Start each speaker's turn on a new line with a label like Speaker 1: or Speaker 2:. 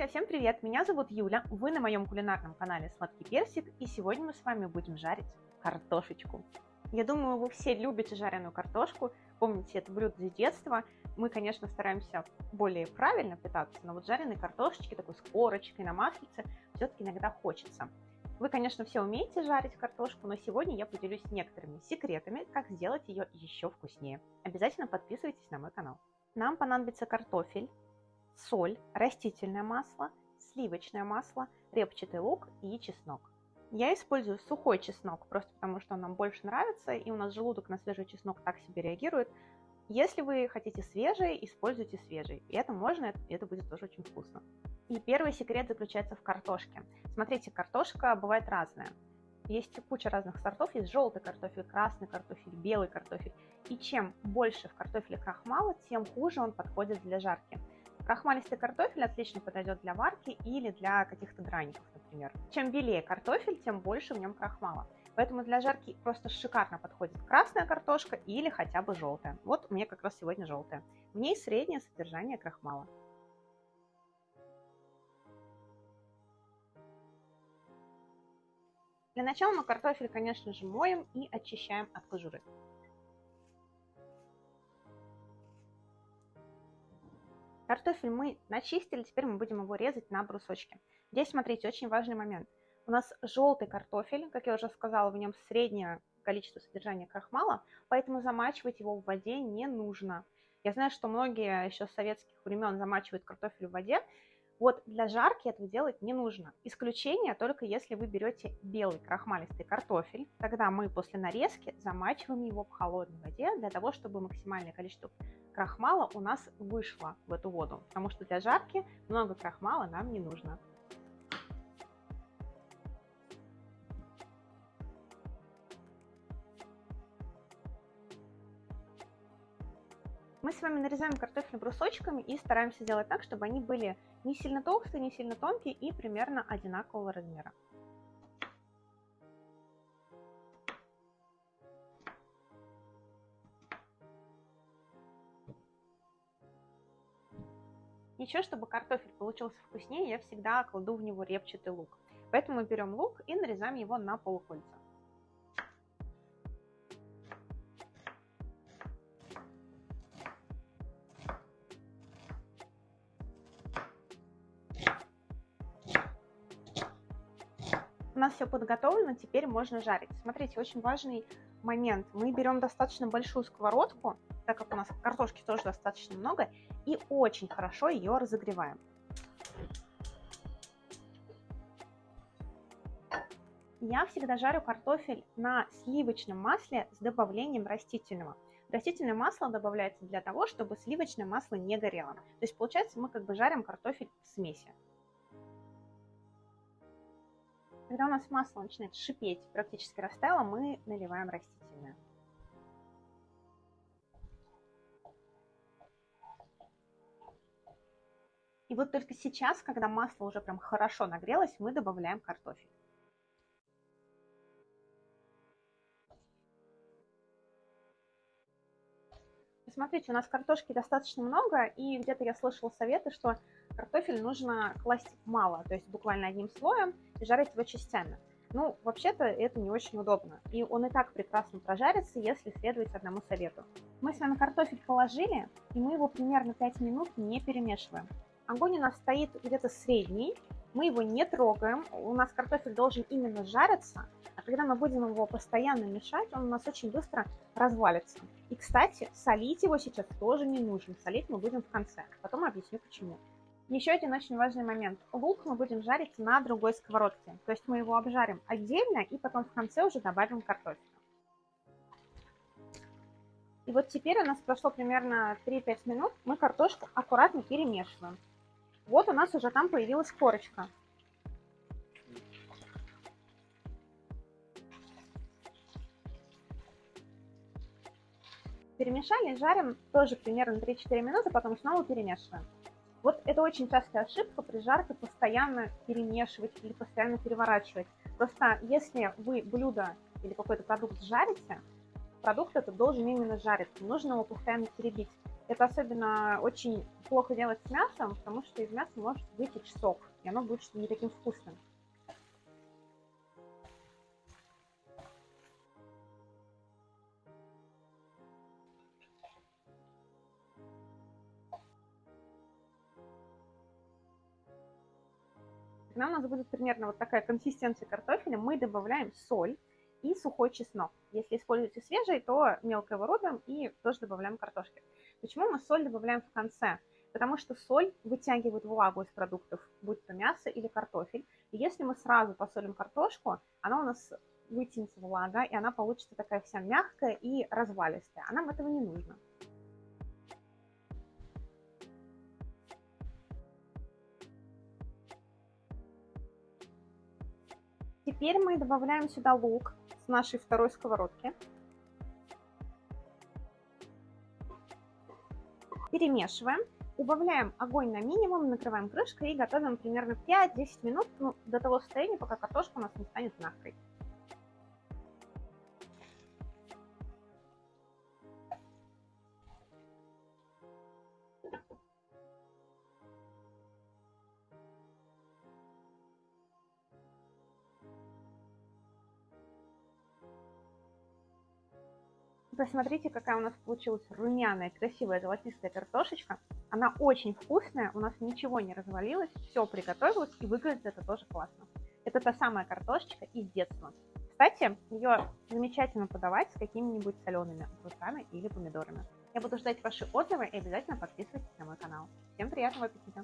Speaker 1: Друзья, всем привет! Меня зовут Юля, вы на моем кулинарном канале Сладкий Персик, и сегодня мы с вами будем жарить картошечку. Я думаю, вы все любите жареную картошку, помните это блюдо с детства. Мы, конечно, стараемся более правильно питаться, но вот жареной картошечки, такой с корочкой на маслице, все-таки иногда хочется. Вы, конечно, все умеете жарить картошку, но сегодня я поделюсь некоторыми секретами, как сделать ее еще вкуснее. Обязательно подписывайтесь на мой канал. Нам понадобится картофель, соль, растительное масло, сливочное масло, репчатый лук и чеснок. Я использую сухой чеснок, просто потому что он нам больше нравится, и у нас желудок на свежий чеснок так себе реагирует. Если вы хотите свежий, используйте свежий. И это можно, и это будет тоже очень вкусно. И первый секрет заключается в картошке. Смотрите, картошка бывает разная. Есть куча разных сортов, есть желтый картофель, красный картофель, белый картофель. И чем больше в картофеле крахмала, тем хуже он подходит для жарки. Крахмалистый картофель отлично подойдет для варки или для каких-то драников, например. Чем белее картофель, тем больше в нем крахмала. Поэтому для жарки просто шикарно подходит красная картошка или хотя бы желтая. Вот у меня как раз сегодня желтая. В ней среднее содержание крахмала. Для начала мы картофель, конечно же, моем и очищаем от кожуры. Картофель мы начистили, теперь мы будем его резать на брусочки. Здесь, смотрите, очень важный момент. У нас желтый картофель, как я уже сказала, в нем среднее количество содержания крахмала, поэтому замачивать его в воде не нужно. Я знаю, что многие еще с советских времен замачивают картофель в воде. Вот для жарки этого делать не нужно. Исключение только если вы берете белый крахмалистый картофель. Тогда мы после нарезки замачиваем его в холодной воде для того, чтобы максимальное количество крахмала у нас вышло в эту воду, потому что для жарки много крахмала нам не нужно. Мы с вами нарезаем картофель брусочками и стараемся сделать так, чтобы они были не сильно толстые, не сильно тонкие и примерно одинакового размера. Еще, чтобы картофель получился вкуснее, я всегда кладу в него репчатый лук. Поэтому мы берем лук и нарезаем его на полукольца. У нас все подготовлено, теперь можно жарить. Смотрите, очень важный момент. Мы берем достаточно большую сковородку, так как у нас картошки тоже достаточно много, и очень хорошо ее разогреваем. Я всегда жарю картофель на сливочном масле с добавлением растительного. Растительное масло добавляется для того, чтобы сливочное масло не горело. То есть получается мы как бы жарим картофель в смеси. Когда у нас масло начинает шипеть, практически растаяло, мы наливаем растительное. И вот только сейчас, когда масло уже прям хорошо нагрелось, мы добавляем картофель. Смотрите, у нас картошки достаточно много, и где-то я слышала советы, что картофель нужно класть мало, то есть буквально одним слоем и жарить его частями. Ну, вообще-то это не очень удобно, и он и так прекрасно прожарится, если следовать одному совету. Мы с вами картофель положили, и мы его примерно 5 минут не перемешиваем. Огонь у нас стоит где-то средний, мы его не трогаем, у нас картофель должен именно жариться, а когда мы будем его постоянно мешать, он у нас очень быстро развалится. И, кстати, солить его сейчас тоже не нужно, солить мы будем в конце, потом объясню почему. Еще один очень важный момент. Лук мы будем жарить на другой сковородке, то есть мы его обжарим отдельно и потом в конце уже добавим картофель. И вот теперь у нас прошло примерно 3-5 минут, мы картошку аккуратно перемешиваем. Вот у нас уже там появилась корочка. Перемешали, жарим тоже примерно 3-4 минуты, потом снова перемешиваем. Вот это очень частая ошибка при жарке постоянно перемешивать или постоянно переворачивать. Просто если вы блюдо или какой-то продукт жарите, продукт этот должен именно жариться, нужно его постоянно теребить. Это особенно очень плохо делать с мясом, потому что из мяса может вытечь сок, и оно будет не таким вкусным. Когда у нас будет примерно вот такая консистенция картофеля, мы добавляем соль и сухой чеснок. Если используете свежий, то мелко его рубим и тоже добавляем картошки. Почему мы соль добавляем в конце? Потому что соль вытягивает влагу из продуктов, будь то мясо или картофель. И если мы сразу посолим картошку, она у нас вытянется влага, и она получится такая вся мягкая и развалистая. А нам этого не нужно. Теперь мы добавляем сюда лук с нашей второй сковородки. Перемешиваем. Убавляем огонь на минимум, накрываем крышкой и готовим примерно 5-10 минут ну, до того состояния, пока картошка у нас не станет мягкой. Посмотрите, какая у нас получилась румяная, красивая, золотистая картошечка. Она очень вкусная, у нас ничего не развалилось, все приготовилось и выглядит это тоже классно. Это та самая картошечка из детства. Кстати, ее замечательно подавать с какими-нибудь солеными огурцами или помидорами. Я буду ждать ваши отзывы и обязательно подписывайтесь на мой канал. Всем приятного аппетита!